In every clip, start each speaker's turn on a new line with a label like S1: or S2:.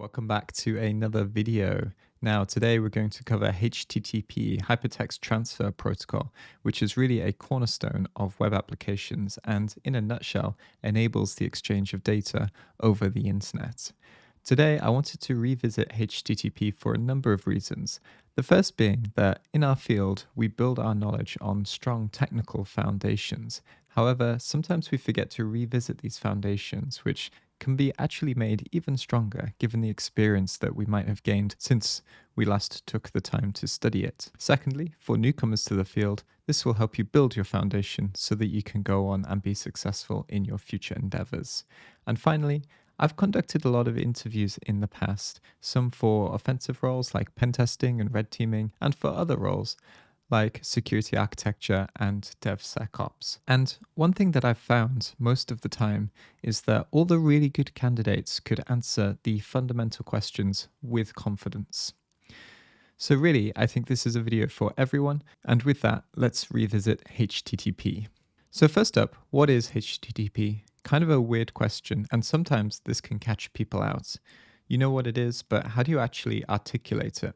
S1: Welcome back to another video. Now today we're going to cover HTTP Hypertext Transfer Protocol, which is really a cornerstone of web applications and in a nutshell enables the exchange of data over the internet. Today I wanted to revisit HTTP for a number of reasons. The first being that in our field we build our knowledge on strong technical foundations. However, sometimes we forget to revisit these foundations, which can be actually made even stronger given the experience that we might have gained since we last took the time to study it. Secondly, for newcomers to the field, this will help you build your foundation so that you can go on and be successful in your future endeavors. And finally, I've conducted a lot of interviews in the past, some for offensive roles like pen testing and red teaming, and for other roles like security architecture and DevSecOps. And one thing that I've found most of the time is that all the really good candidates could answer the fundamental questions with confidence. So really, I think this is a video for everyone. And with that, let's revisit HTTP. So first up, what is HTTP? Kind of a weird question, and sometimes this can catch people out. You know what it is, but how do you actually articulate it?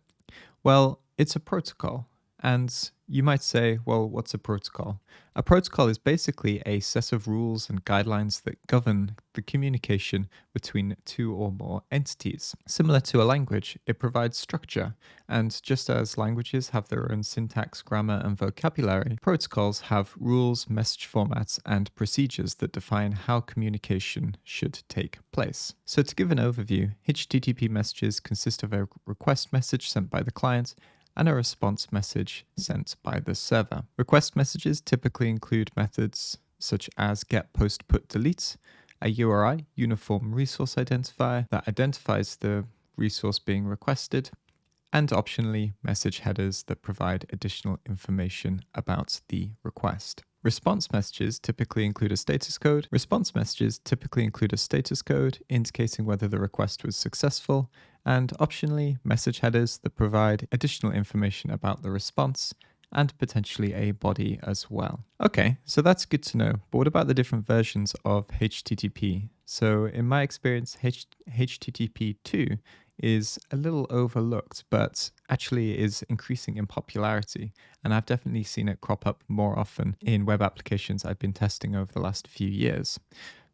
S1: Well, it's a protocol, and you might say, well, what's a protocol? A protocol is basically a set of rules and guidelines that govern the communication between two or more entities. Similar to a language, it provides structure, and just as languages have their own syntax, grammar, and vocabulary, protocols have rules, message formats, and procedures that define how communication should take place. So to give an overview, HTTP messages consist of a request message sent by the client and a response message sent by the server. Request messages typically include methods such as get, post, put, delete, a URI, uniform resource identifier, that identifies the resource being requested, and optionally message headers that provide additional information about the request. Response messages typically include a status code. Response messages typically include a status code indicating whether the request was successful, and optionally message headers that provide additional information about the response and potentially a body as well. Okay, so that's good to know, but what about the different versions of HTTP? So in my experience, H HTTP 2 is a little overlooked, but actually is increasing in popularity. And I've definitely seen it crop up more often in web applications I've been testing over the last few years.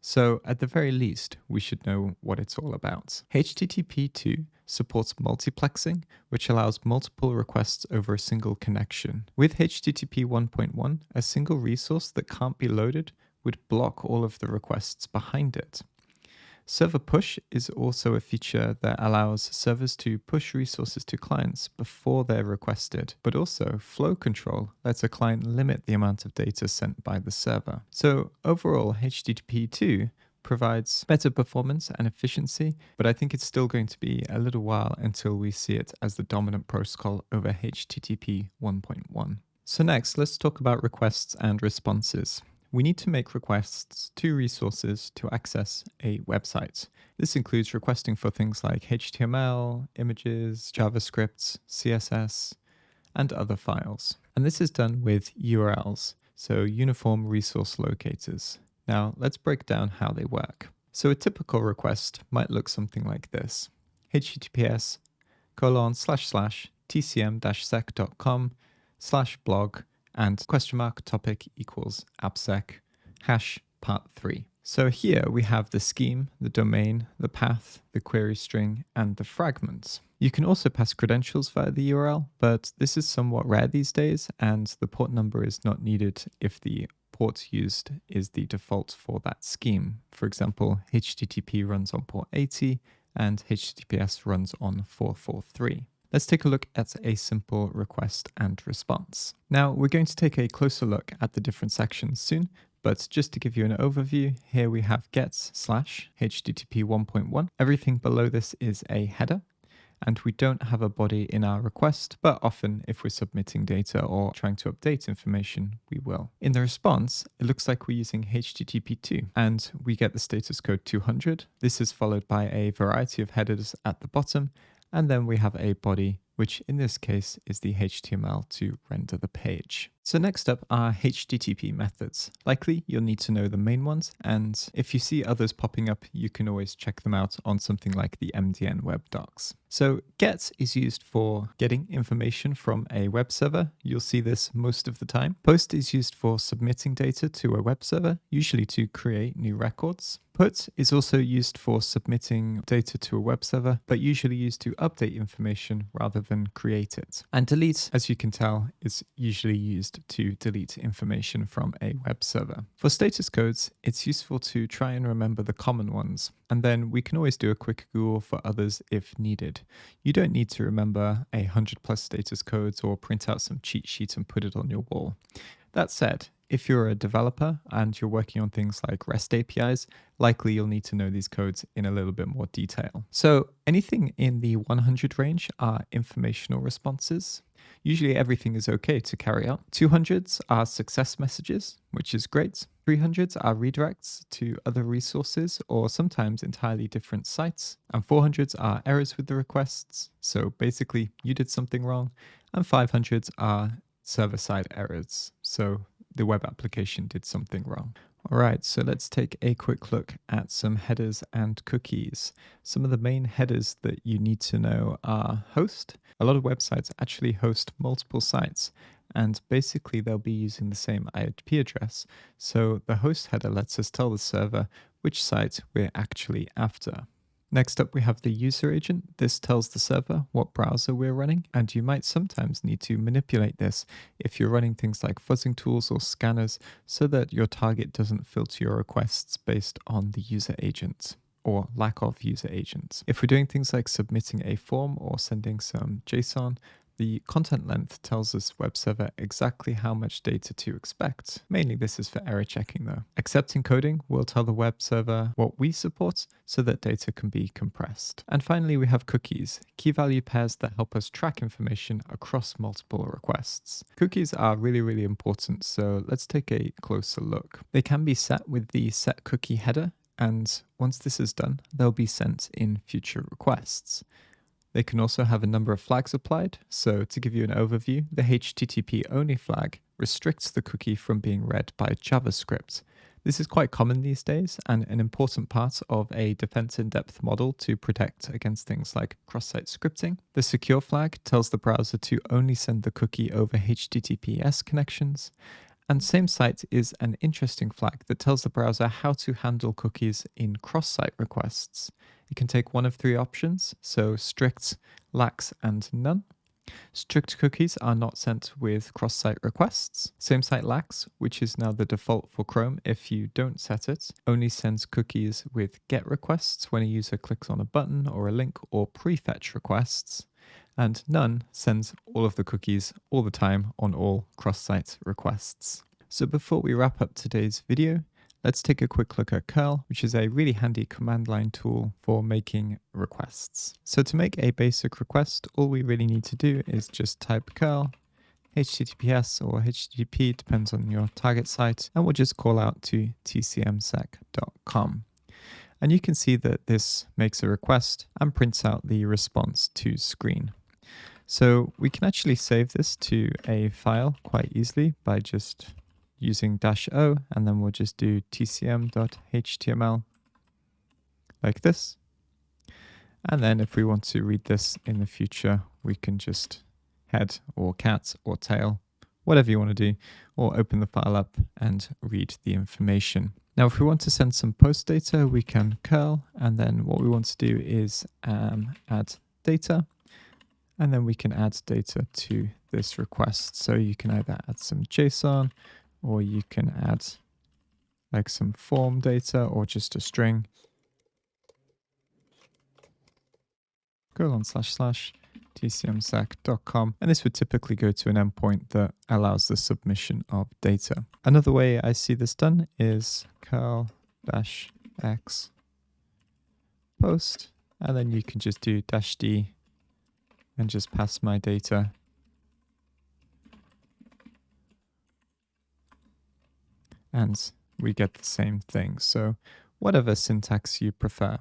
S1: So at the very least, we should know what it's all about. HTTP 2 supports multiplexing, which allows multiple requests over a single connection. With HTTP 1.1, a single resource that can't be loaded would block all of the requests behind it. Server push is also a feature that allows servers to push resources to clients before they're requested, but also flow control lets a client limit the amount of data sent by the server. So overall, HTTP 2 provides better performance and efficiency, but I think it's still going to be a little while until we see it as the dominant protocol over HTTP 1.1. So next, let's talk about requests and responses we need to make requests to resources to access a website. This includes requesting for things like HTML, images, JavaScript, CSS, and other files. And this is done with URLs, so Uniform Resource Locators. Now let's break down how they work. So a typical request might look something like this. https colon slash slash tcm-sec.com slash blog and question mark topic equals appsec hash part 3. So here we have the scheme, the domain, the path, the query string, and the fragments. You can also pass credentials via the URL, but this is somewhat rare these days, and the port number is not needed if the port used is the default for that scheme. For example, HTTP runs on port 80 and HTTPS runs on 443. Let's take a look at a simple request and response. Now we're going to take a closer look at the different sections soon, but just to give you an overview, here we have get slash HTTP 1.1. Everything below this is a header and we don't have a body in our request, but often if we're submitting data or trying to update information, we will. In the response, it looks like we're using HTTP2 and we get the status code 200. This is followed by a variety of headers at the bottom and then we have a body which in this case is the HTML to render the page. So next up are HTTP methods. Likely you'll need to know the main ones, and if you see others popping up, you can always check them out on something like the MDN web docs. So get is used for getting information from a web server. You'll see this most of the time. Post is used for submitting data to a web server, usually to create new records. Put is also used for submitting data to a web server, but usually used to update information rather than create it. And delete, as you can tell, is usually used to delete information from a web server. For status codes, it's useful to try and remember the common ones, and then we can always do a quick Google for others if needed. You don't need to remember a hundred plus status codes or print out some cheat sheet and put it on your wall. That said, if you're a developer and you're working on things like REST APIs, likely you'll need to know these codes in a little bit more detail. So anything in the 100 range are informational responses. Usually everything is okay to carry out. 200s are success messages, which is great. 300s are redirects to other resources or sometimes entirely different sites. And 400s are errors with the requests. So basically you did something wrong. And 500s are server-side errors. So the web application did something wrong. All right, so let's take a quick look at some headers and cookies. Some of the main headers that you need to know are host. A lot of websites actually host multiple sites, and basically they'll be using the same IP address. So the host header lets us tell the server which site we're actually after. Next up, we have the user agent. This tells the server what browser we're running, and you might sometimes need to manipulate this if you're running things like fuzzing tools or scanners so that your target doesn't filter your requests based on the user agent or lack of user agents. If we're doing things like submitting a form or sending some JSON, the content length tells us web server exactly how much data to expect. Mainly this is for error checking though. Accept encoding will tell the web server what we support so that data can be compressed. And finally we have cookies, key value pairs that help us track information across multiple requests. Cookies are really really important so let's take a closer look. They can be set with the set cookie header and once this is done they'll be sent in future requests. They can also have a number of flags applied. So to give you an overview, the HTTP only flag restricts the cookie from being read by JavaScript. This is quite common these days and an important part of a defense in depth model to protect against things like cross site scripting. The secure flag tells the browser to only send the cookie over HTTPS connections. And same site is an interesting flag that tells the browser how to handle cookies in cross site requests. It can take one of three options, so strict, lax, and none. Strict cookies are not sent with cross-site requests. Same site lax, which is now the default for Chrome if you don't set it, only sends cookies with GET requests when a user clicks on a button or a link or prefetch requests. And none sends all of the cookies all the time on all cross-site requests. So before we wrap up today's video, Let's take a quick look at curl, which is a really handy command line tool for making requests. So to make a basic request, all we really need to do is just type curl HTTPS or HTTP, depends on your target site, and we'll just call out to tcmsec.com. And you can see that this makes a request and prints out the response to screen. So we can actually save this to a file quite easily by just using dash o, and then we'll just do tcm.html like this. And then if we want to read this in the future, we can just head or cat or tail, whatever you want to do, or open the file up and read the information. Now, if we want to send some post data, we can curl, and then what we want to do is um, add data, and then we can add data to this request. So you can either add some JSON, or you can add like some form data or just a string. colon slash slash tcmsec.com and this would typically go to an endpoint that allows the submission of data. Another way I see this done is curl dash x post and then you can just do dash d and just pass my data and we get the same thing. So whatever syntax you prefer.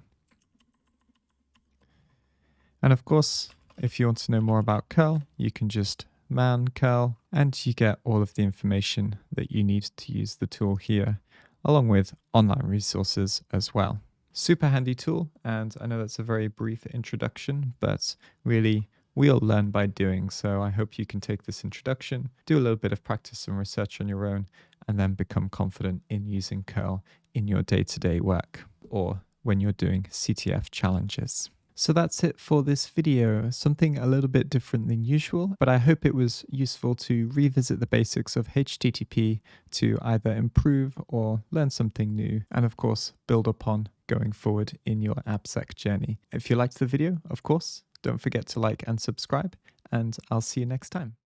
S1: And of course, If you want to know more about curl, you can just man curl and you get all of the information that you need to use the tool here, along with online resources as well. Super handy tool, and I know that's a very brief introduction, but really we all learn by doing, so I hope you can take this introduction, do a little bit of practice and research on your own, and then become confident in using curl in your day-to-day work or when you're doing CTF challenges. So that's it for this video, something a little bit different than usual, but I hope it was useful to revisit the basics of HTTP to either improve or learn something new, and of course, build upon going forward in your AppSec journey. If you liked the video, of course, don't forget to like and subscribe, and I'll see you next time.